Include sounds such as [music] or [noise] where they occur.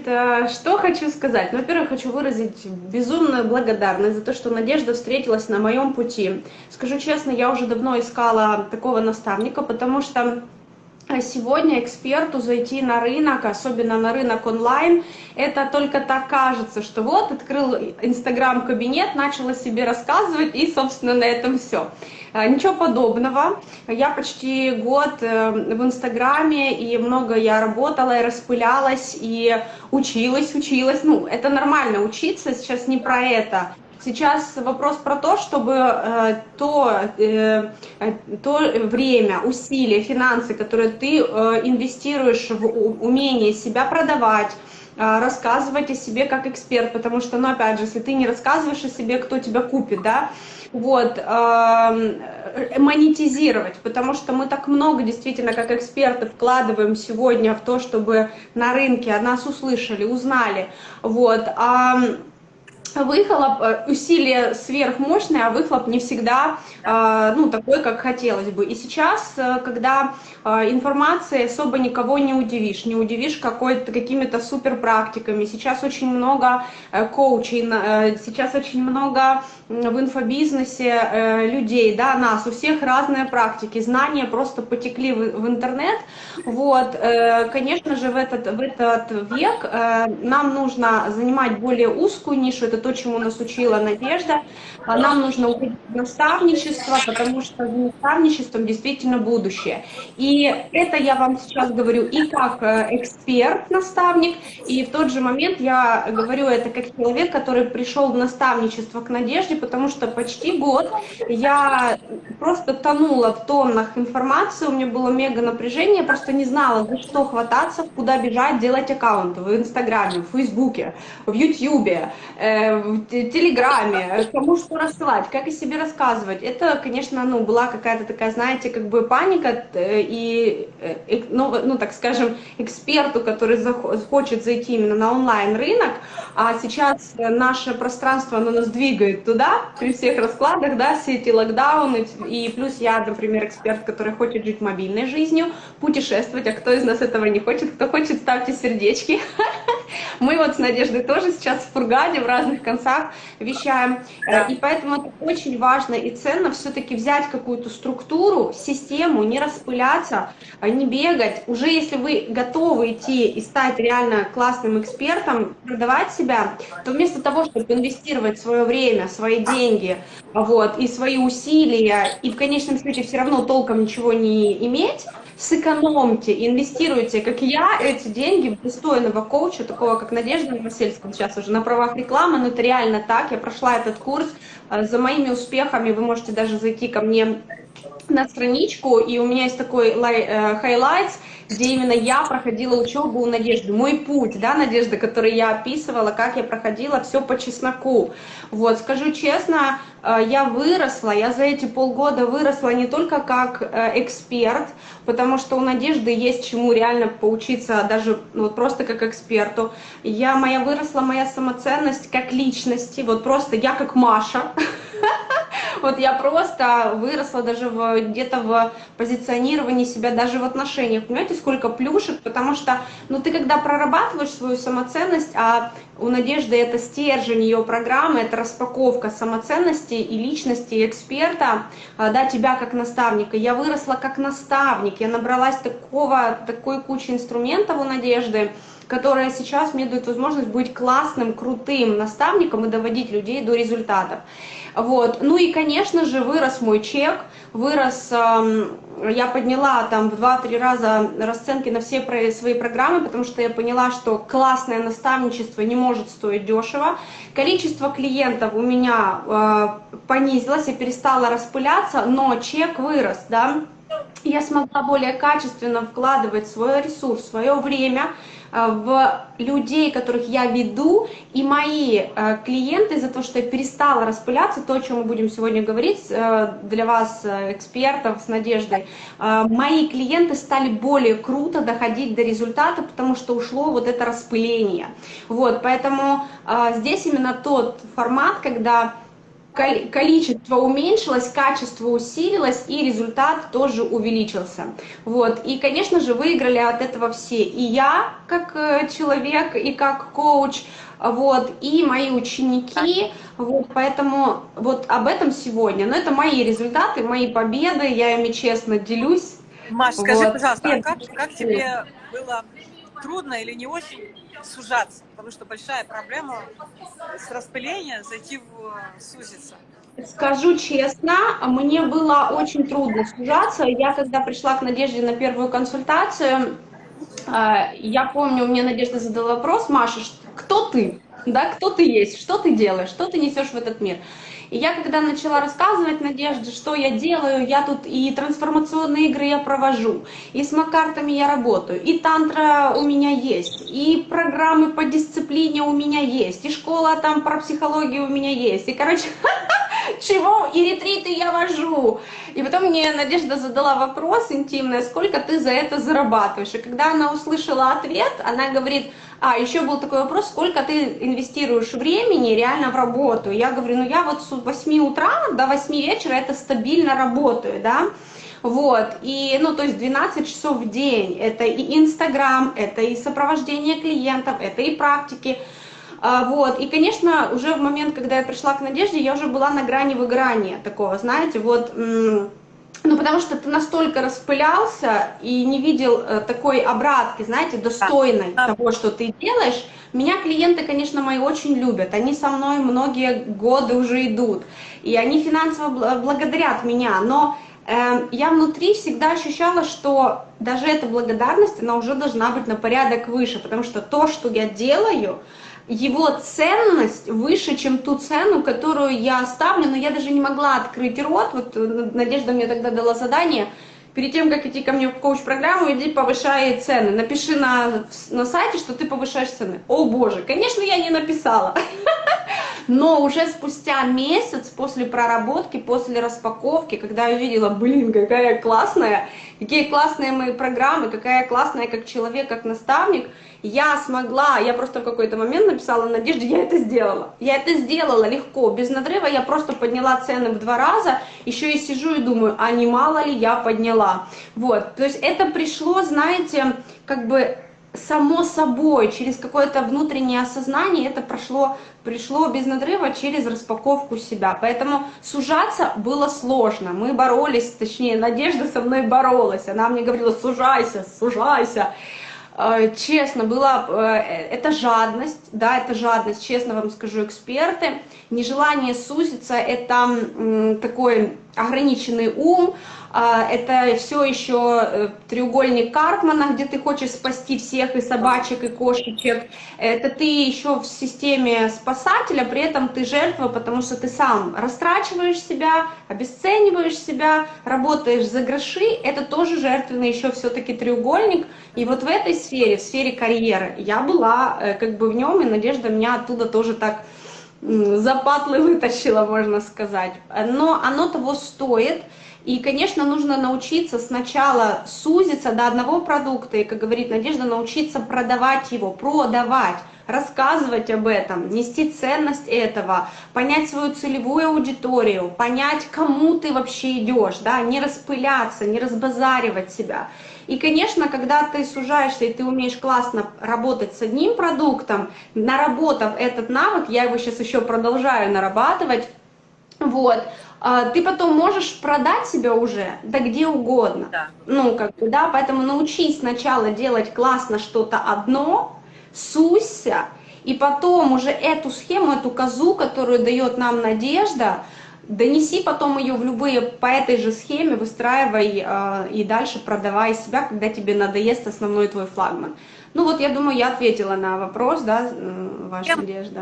Значит, э, что хочу сказать? Ну, во-первых, хочу выразить безумную благодарность за то, что Надежда встретилась на моем пути. Скажу честно, я уже давно искала такого наставника, потому что сегодня эксперту зайти на рынок, особенно на рынок онлайн, это только так кажется, что вот открыл инстаграм-кабинет, начал о себе рассказывать и, собственно, на этом все. А, ничего подобного. Я почти год э, в инстаграме, и много я работала, и распылялась, и училась, училась. Ну, это нормально учиться, сейчас не про это. Сейчас вопрос про то, чтобы э, то, э, то время, усилия, финансы, которые ты э, инвестируешь в умение себя продавать, э, рассказывать о себе как эксперт, потому что, ну, опять же, если ты не рассказываешь о себе, кто тебя купит, да, вот, э, монетизировать, потому что мы так много действительно как эксперты вкладываем сегодня в то, чтобы на рынке нас услышали, узнали, вот, а выхлоп, э, усилие сверхмощное, а выхлоп не всегда э, ну, такой, как хотелось бы. И сейчас, э, когда информацией особо никого не удивишь, не удивишь какими-то супер практиками, сейчас очень много коучей, сейчас очень много в инфобизнесе людей, да, нас, у всех разные практики, знания просто потекли в, в интернет, вот, конечно же, в этот, в этот век нам нужно занимать более узкую нишу, это то, чему нас учила Надежда. А нам нужно увидеть наставничество, потому что за наставничеством действительно будущее. И это я вам сейчас говорю и как э, эксперт-наставник, и в тот же момент я говорю это как человек, который пришел в наставничество к Надежде, потому что почти год я просто тонула в тоннах информации, у меня было мега напряжение, просто не знала, за что хвататься, куда бежать, делать аккаунты в Инстаграме, в Фейсбуке, в Ютьюбе, э, в Телеграме, кому что рассылать, как о себе рассказывать. Это, конечно, ну, была какая-то такая, знаете, как бы паника, э, и, э, ну, ну, так скажем, эксперту, который хочет зайти именно на онлайн-рынок, а сейчас наше пространство, оно нас двигает туда, при всех раскладах, да, все эти локдауны, и плюс я, например, эксперт, который хочет жить мобильной жизнью, путешествовать, а кто из нас этого не хочет, кто хочет, ставьте сердечки. [laughs] Мы вот с Надеждой тоже сейчас в Фургаде, в разных концах вещаем. Э, и поэтому это очень важно и ценно все-таки взять какую-то структуру, систему, не распыляться, а не бегать. Уже если вы готовы идти и стать реально классным экспертом, продавать себя, то вместо того, чтобы инвестировать свое время, свои деньги вот, и свои усилия, и в конечном счете все равно толком ничего не иметь, сэкономьте, инвестируйте, как я, эти деньги в достойного коуча, такого как Надежда Новосельская, сейчас уже на правах рекламы, но это реально так, я прошла этот курс, э, за моими успехами вы можете даже зайти ко мне на страничку, и у меня есть такой highlights, где именно я проходила учебу у Надежды, мой путь, да, Надежда, который я описывала, как я проходила, все по чесноку. Вот, скажу честно, э, я выросла, я за эти полгода выросла не только как э, эксперт, потому что у Надежды есть чему реально поучиться, даже ну, вот просто как эксперту. Я, моя выросла моя самоценность как личности, вот просто я как Маша, [laughs] Вот я просто выросла даже где-то в позиционировании себя, даже в отношениях. Понимаете, сколько плюшек, потому что, ну, ты когда прорабатываешь свою самоценность, а у Надежды это стержень ее программы, это распаковка самоценности и личности эксперта, а, да, тебя как наставника. Я выросла как наставник, я набралась такого, такой кучи инструментов у Надежды, которая сейчас мне дает возможность быть классным, крутым наставником и доводить людей до результатов. Вот. Ну и, конечно же, вырос мой чек, вырос, эм, я подняла там в 2-3 раза расценки на все свои программы, потому что я поняла, что классное наставничество не может стоить дешево. Количество клиентов у меня э, понизилось, я перестала распыляться, но чек вырос, да. Я смогла более качественно вкладывать свой ресурс, свое время, в людей, которых я веду, и мои э, клиенты из-за того, что я перестала распыляться, то, о чем мы будем сегодня говорить э, для вас, экспертов, с Надеждой, мои клиенты стали более круто доходить до результата, потому что ушло вот это распыление. Вот, поэтому здесь именно тот формат, когда количество уменьшилось, качество усилилось и результат тоже увеличился. Вот. И, конечно же, выиграли от этого все. И я, как э, человек, и как коуч, вот, и мои ученики, вот, поэтому вот об этом сегодня. Но это мои результаты, мои победы, я ими честно делюсь. Маш, скажи, вот. пожалуйста, а как, как тебе было трудно или не очень сужаться? Потому что большая проблема с распыления зайти в э, сузиться. Скажу честно, мне было очень трудно сужаться. Я когда пришла к Надежде на первую консультацию, э, я помню, мне Надежда задала вопрос, Маша, кто ты? Да, кто ты есть, что ты делаешь, что ты несешь в этот мир? И я когда начала рассказывать Надежде, что я делаю, я тут и трансформационные игры я провожу, и с макартами я работаю, и тантра у меня есть, и программы по дисциплине у меня есть, и школа там про психологию у меня есть, и, короче, [laughs] чего, и ретриты я вожу. И потом мне Надежда задала вопрос интимный, сколько ты за это зарабатываешь. И когда она услышала ответ, она говорит, а, еще был такой вопрос, сколько ты инвестируешь времени реально в работу. Я говорю, ну я вот с 8 утра до 8 вечера это стабильно работаю, да. Вот, и, ну, то есть 12 часов в день, это и Инстаграм, это и сопровождение клиентов, это и практики, а, вот, и, конечно, уже в момент, когда я пришла к Надежде, я уже была на грани выгорания такого, знаете, вот, потому что ты настолько распылялся и не видел э, такой обратки, знаете, достойной да. того, что ты делаешь. Меня клиенты, конечно, мои очень любят. Они со мной многие годы уже идут. И они финансово благодарят меня. Но э, я внутри всегда ощущала, что даже эта благодарность, она уже должна быть на порядок выше. Потому что то, что я делаю, его ценность выше, чем ту цену, которую я ставлю, но я даже не могла открыть рот, вот э, Надежда мне тогда дала задание, перед тем, как идти ко мне в коуч-программу, иди повышай цены, напиши на, на сайте, что ты повышаешь цены. О боже, конечно, я не написала, [laughs] но уже спустя месяц после проработки, после распаковки, когда я увидела, блин, какая классная, какие классные мои программы, какая классная как человек, как наставник, я смогла, я просто в какой-то момент написала Надежде, я это сделала. Я это сделала легко, без надрыва, я просто подняла цены в два раза, еще и сижу и думаю, а не мало ли я подняла. Вот, то есть это пришло, знаете, как бы само собой, через какое-то внутреннее осознание это прошло, пришло без надрыва через распаковку себя. Поэтому сужаться было сложно. Мы боролись, точнее, Надежда со мной боролась. Она мне говорила, сужайся, сужайся. Э, честно, была, э, это жадность, да, это жадность, честно вам скажу, эксперты, нежелание сузиться, это такой ограниченный ум, а, это все еще э, треугольник Карпмана, где ты хочешь спасти всех и собачек, и кошечек. Это ты еще в системе спасателя, при этом ты жертва, потому что ты сам растрачиваешь себя, обесцениваешь себя, работаешь за гроши. Это тоже жертвенный еще все-таки треугольник. И вот в этой сфере, в сфере карьеры, я была э, как бы в нем, и Надежда меня оттуда тоже так запатлы вытащила, можно сказать. Но оно того стоит. И, конечно, нужно научиться сначала сузиться до одного продукта, и, как говорит Надежда, научиться продавать его, продавать, рассказывать об этом, нести ценность этого, понять свою целевую аудиторию, понять, кому ты вообще идешь, да, не распыляться, не разбазаривать себя. И, конечно, когда ты сужаешься и ты умеешь классно работать с одним продуктом, наработав этот навык, я его сейчас еще продолжаю нарабатывать, вот, ты потом можешь продать себя уже, да где угодно. Да. Ну, как бы, да, поэтому научись сначала делать классно что-то одно, суйся, и потом уже эту схему, эту козу, которую дает нам надежда, донеси потом ее в любые, по этой же схеме, выстраивай э, и дальше продавай себя, когда тебе надоест основной твой флагман. Ну вот, я думаю, я ответила на вопрос, да, ваша Надежда.